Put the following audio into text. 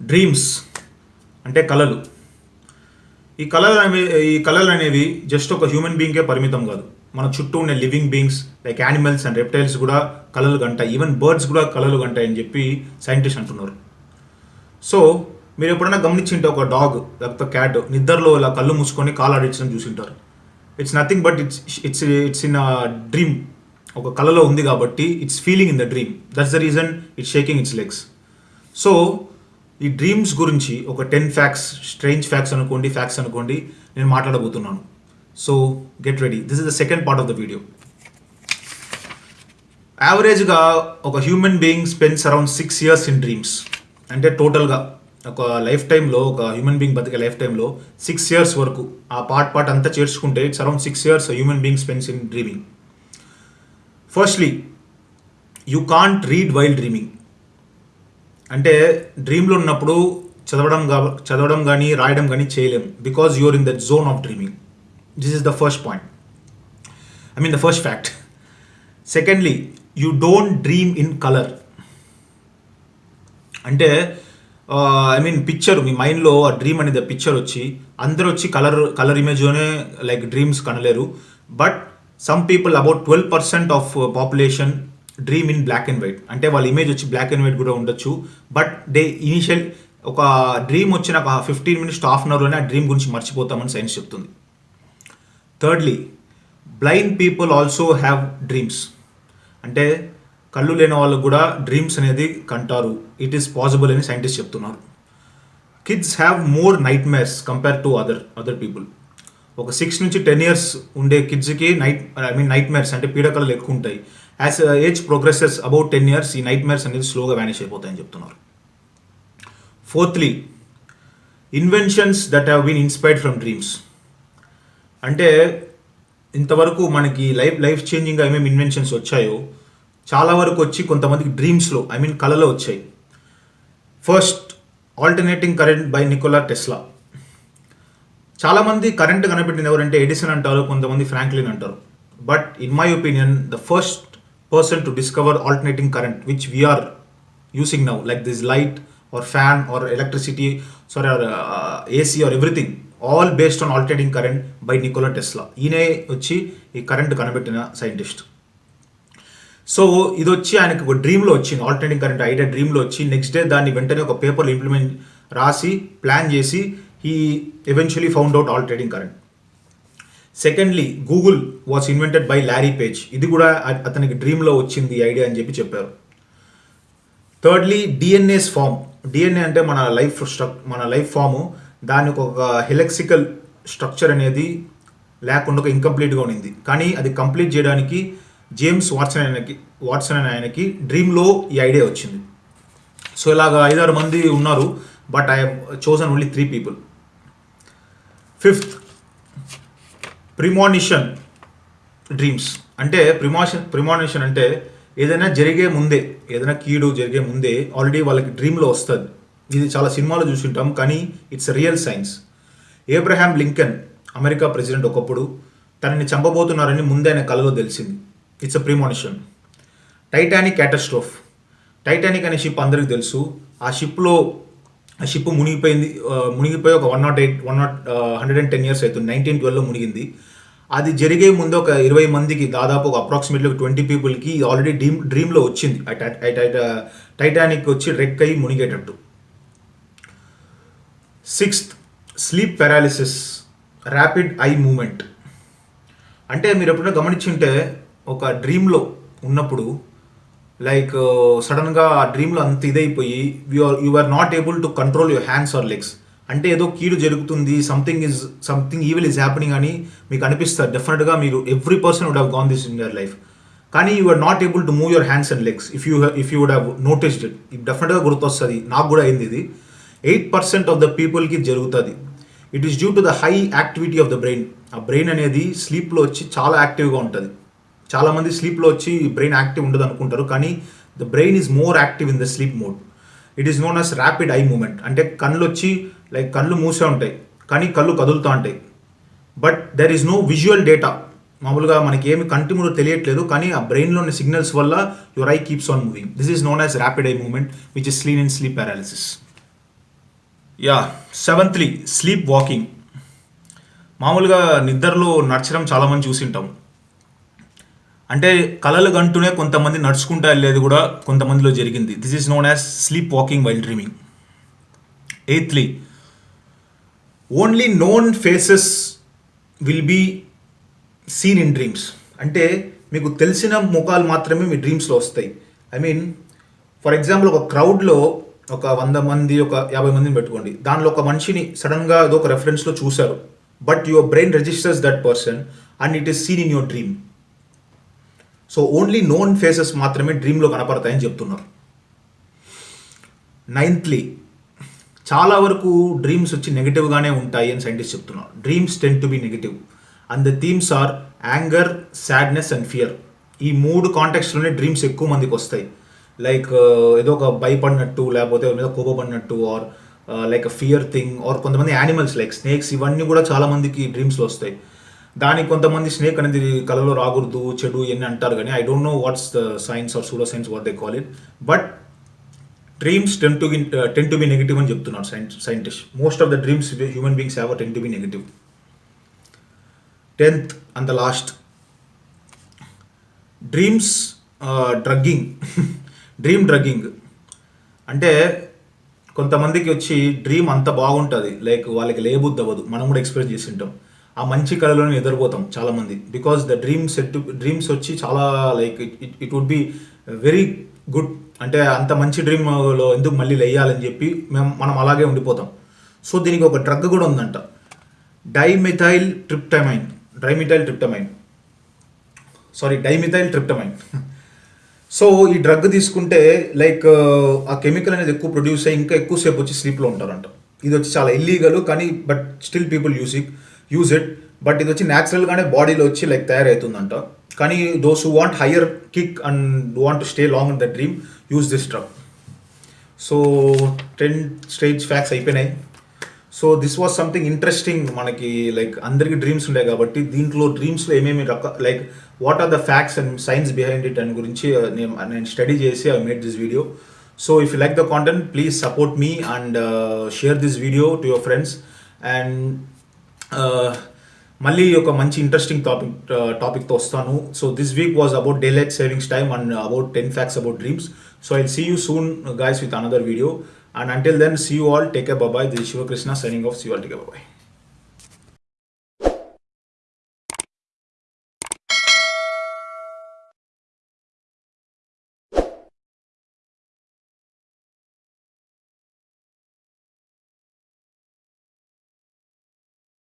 Dreams అంటే కళలు. ఈ కళలు అనేవి ఈ కళలు అనేవి జస్ట్ ఒక హ్యూమన్ బీయింగ్కే పరిమితం కాదు. మన చుట్టూ ఉండే living beings like animals and reptiles కూడా కళలు గంటాయి ఈవెన్ బర్డ్స్ కూడా కళలు గంటాయని చెప్పి సైంటిస్ట్ అంటున్నారు. సో మీరు ఎప్పుడైనా గమనించింటే ఒక డాగ్ లేకపోతే క్యాట్ నిద్రలో ఇలా కళ్ళు మూసుకొని కాలు ఆడించడం చూసింటారు. It's nothing but it's it's it's in dream ఒక కళలో ఉంది కాబట్టి it's feeling in the dream that's the reason it's shaking its legs so ఈ డ్రీమ్స్ గురించి ఒక టెన్ ఫ్యాక్స్ స్ట్రేంజ్ ఫ్యాక్స్ అనుకోండి ఫ్యాక్స్ అనుకోండి నేను మాట్లాడబోతున్నాను. So get ready this is the second part of the video యావరేజ్గా ఒక human being spends around six years in dreams అంటే టోటల్గా ఒక లైఫ్ టైంలో ఒక హ్యూమన్ బీయింగ్ బతికే లైఫ్ టైంలో సిక్స్ ఇయర్స్ వరకు. ఆ పార్ట్ పార్ట్ అంతా చేర్చుకుంటే it's around six years human being spends in dreaming firstly you can't read while dreaming అంటే డ్రీమ్లో ఉన్నప్పుడు చదవడం చదవడం కానీ రాయడం కానీ చేయలేం. Because you're in that zone of dreaming this is the first point I mean the first fact secondly you don't dream in colour అంటే ఐ మీన్ పిక్చర్ మీ మైండ్లో ఆ డ్రీమ్ అనేది పిక్చర్ వచ్చి అందరూ వచ్చి కలర్ కలర్ ఇమేజ్లోనే like dreams కనలేరు. But some people about twelve percent of population dream in black and white అంటే వాళ్ళ ఇమేజ్ వచ్చి బ్లాక్ అండ్ వైట్ కూడా ఉండొచ్చు. బట్ దే ఇనిషియల్ ఒక డ్రీమ్ వచ్చిన ఒక ఫిఫ్టీన్ మినిట్స్ హాఫ్ అన్ అవర్లోనే ఆ డ్రీమ్ గురించి మర్చిపోతామని సైన్స్ చెప్తుంది. Thirdly blind people also have dreams అంటే కళ్ళు లేని వాళ్ళకు కూడా డ్రీమ్స్ అనేది కంటారు. ఇట్ ఈస్ పాసిబుల్ అని సైంటిస్ట్ చెప్తున్నారు. Kids have more nightmares compare to other other people ఒక సిక్స్ నుంచి టెన్ ఇయర్స్ ఉండే కిడ్స్కి night I mean nightmares అంటే పీడకలలు ఎక్కువ ఉంటాయి. As age progresses about ten years ఈ నైట్ మేర్స్ అనేది స్లోగా వ్యానిష్ అయిపోతాయని చెప్తున్నారు. Fourthly inventions that have been inspired from dreams అంటే ఇంతవరకు మనకి లైఫ్ లైఫ్ చేంజింగ్గా ఏమేమి ఇన్వెన్షన్స్ వచ్చాయో చాలా వరకు వచ్చి కొంతమందికి డ్రీమ్స్లో ఐ మీన్ కళలో వచ్చాయి. First alternating current by Nikola Tesla చాలామంది కరెంట్ కనిపెట్టింది ఎవరంటే ఎడిసన్ అంటారు కొంతమంది ఫ్రాంక్లిన్ అంటారు. But in my opinion the first person to discover alternating current are using using now like light light or fan or electricity sorry or AC or everything all based on alternating current by Nikola Tesla. ఈయనే వచ్చి ఈ current కనిపెట్టిన scientist so ఇది వచ్చి ఆయనకు ఒక డ్రీమ్లో వచ్చింది alternating current idea డ్రీమ్లో వచ్చి నెక్స్ట్ డే దాన్ని వెంటనే ఒక పేపర్లో ఇంప్లిమెంట్ రాసి ప్లాన్ చేసి he eventually found out alternating current secondly Google was invented by Larry Page ఇది కూడా అతనికి డ్రీమ్లో వచ్చింది ఈ ఐడియా అని చెప్పి చెప్పారు. థర్డ్లీ డిఎన్ఏస్ ఫామ్ డిఎన్ఏ అంటే మన లైఫ్ స్ట్రక్ మన లైఫ్ ఫాము దానికి ఒక హెలెక్సికల్ స్ట్రక్చర్ అనేది లేకుండా ఒక ఇంకంప్లీట్గా ఉండింది. కానీ అది కంప్లీట్ చేయడానికి జేమ్స్ వాట్సన్ ఆయనకి వాట్సన్ అనే ఆయనకి డ్రీమ్లో ఈ ఐడియా వచ్చింది. సో ఇలాగ ఐదారు మంది ఉన్నారు but I chosen only three people fifth premonition dreams అంటే ప్రిమాషన్ ప్రిమానిషన్ అంటే ఏదైనా జరిగే ముందే ఏదైనా కీడు జరిగే ముందే ఆల్రెడీ వాళ్ళకి డ్రీమ్లో వస్తుంది. ఇది చాలా సినిమాలో చూసింటాం కానీ it's real science Abraham Lincoln America president ఒకప్పుడు తనని చంపబోతున్నారని ముందే ఆయన కలలో తెలిసింది. It's a premonition Titanic catastrophe Titanic అనే షిప్ అందరికీ తెలుసు. ఆ షిప్లో ఆ షిప్ మునిగిపోయింది మునిగిపోయి ఒక one nought eight one nought hundred and ten years అవుతుంది. నైన్టీన్ ట్వెల్వ్లో మునిగింది. అది జరిగే ముందు ఒక ఇరవై మందికి దాదాపు ఒక అప్రాక్సిమేట్లీ ఒక ట్వంటీ పీపుల్కి ఆల్రెడీ డ్రీమ్ డ్రీమ్లో వచ్చింది. టైటానిక్ వచ్చి రెక్ అయ్యి మునిగేటట్టు. Sixth sleep paralysis rapid eye movement అంటే మీరు ఎప్పుడైనా గమనించుంటే ఒక డ్రీమ్లో ఉన్నప్పుడు లైక్ సడన్గా uh, ఆ డ్రీమ్లో అంత ఇదైపోయి you are you are not able to control your hands or legs అంటే ఏదో కీడు జరుగుతుంది something is something evil is happening అని మీకు అనిపిస్తుంది డెఫినెట్గా మీరు every person would have gone this in your life కానీ you are not able to move your hands and legs if you if you would have noticed it డెఫినెట్గా గుర్తొస్తుంది. నాకు కూడా అయింది ఇది. ఎయిట్ పర్సెంట్ ఆఫ్ ద పీపుల్కి జరుగుతుంది. It is due to the high activity of the brain ఆ brain అనేది స్లీప్లో వచ్చి చాలా యాక్టివ్గా ఉంటుంది. చాలామంది స్లీప్లో వచ్చి బ్రెయిన్ యాక్టివ్ ఉండదు అనుకుంటారు కానీ the brain is more active in the sleep mode it is known as rapid eye movement అంటే కళ్ళు వచ్చి లైక్ కళ్ళు మూసే ఉంటాయి కానీ కళ్ళు కదులుతూ ఉంటాయి. But there is no visual data మామూలుగా మనకి ఏమి కంటి ముందు తెలియట్లేదు కానీ ఆ బ్రెయిన్లో ఉన్న సిగ్నల్స్ వల్ల your eye keeps on moving this is known as rapid eye movement which is sleep and sleep paralysis yeah seventhly sleepwalking మామూలుగా నిద్రలో నడచడం చాలామంది చూసింటాం. అంటే కలలు కంటూనే కొంతమంది నడుచుకుంటా వెళ్ళేది కూడా కొంతమందిలో జరిగింది. This is known as sleepwalking while dreaming eighthly only known faces will be seen in dreams అంటే మీకు తెలిసిన ముఖాలు మాత్రమే మీ డ్రీమ్స్లో వస్తాయి. ఐ మీన్ ఫర్ ఎగ్జాంపుల్ ఒక క్రౌడ్లో ఒక వంద మంది ఒక యాభై మందిని పెట్టుకోండి. దానిలో ఒక మనిషిని సడన్గా ఏదో ఒక రెఫరెన్స్లో చూశారు. But your brain registers that person and it is seen in your dream so only known faces మాత్రమే డ్రీమ్లో కనపడతాయని చెప్తున్నారు. నైన్త్లీ చాలా వరకు డ్రీమ్స్ వచ్చి నెగిటివ్గానే ఉంటాయి అని సైంటిస్ట్ చెప్తున్నారు. Dreams tend to be negative and the themes are anger sadness and fear ఈ మూడు కాంటాక్ట్స్లోనే డ్రీమ్స్ ఎక్కువ మందికి వస్తాయి. లైక్ uh, ఏదో ఒక భయపడినట్టు లేకపోతే ఎవరి మీద కోపపడినట్టు or like fear thing or కొంతమంది యానిమల్స్ లైక్ స్నేక్స్ ఇవన్నీ కూడా చాలామందికి డ్రీమ్స్లో వస్తాయి. దానికి కొంతమంది స్నేక్ అనేది కలలో రాకూడదు చెడు ఇవన్నీ అంటారు కానీ I don't know what's the science or pseudo science what they call it but dreams tend to tend to be negative అని చెప్తున్నారు scientist. Most of the dreams human beings have tend to be negative tenth and the last dreams drugging dream drugging అంటే కొంతమందికి వచ్చి dream అంత బాగుంటుంది. Like వాళ్ళకి లేబుద్ది అవ్వదు. మనం కూడా ఎక్స్పీరియన్స్ చేసి ఉంటాం. ఆ మంచి కళలోనే ఎదురుపోతాం చాలామంది. Because the dream set dreams వచ్చి చాలా like it it would be very good అంటే అంత మంచి డ్రీమ్లో ఎందుకు మళ్ళీ లేయాలని చెప్పి మేము మనం అలాగే ఉండిపోతాం. సో దీనికి ఒక డ్రగ్ కూడా ఉందంట. Dimethyl tryptamine dimethyl tryptamine sorry dimethyl tryptamine so ఈ డ్రగ్ తీసుకుంటే లైక్ ఆ కెమికల్ అనేది ఎక్కువ ప్రొడ్యూస్ అయ్యి ఇంకా ఎక్కువసేపు వచ్చి స్లీప్లో ఉంటారంట. ఇది వచ్చి చాలా ఇల్లీగల్ కానీ but still people use it use it but ఇది వచ్చి న్యాచురల్గానే బాడీలో వచ్చి లైక్ తయారవుతుందంట. కానీ those who want higher kick and want stay long in the dream use this drug so ten stage facts అయిపోయినాయి. So this was something interesting మనకి like అందరికీ డ్రీమ్స్ ఉంటాయి కాబట్టి దీంట్లో డ్రీమ్స్లో ఏమేమి రక like what are the facts and science behind it అని గురించి నేను నేను స్టడీ చేసి I made this video so if you like the content please support me and share this video to your friends and మళ్ళీ ఒక మంచి interesting topic టాపిక్తో వస్తాను. So this week was about daylight savings time and about ten facts about dreams So I'll see you soon guys with another video. And until then, see you all. Take care. Bye-bye. This is Shiva Krishna signing off. See you all. Take care. Bye-bye.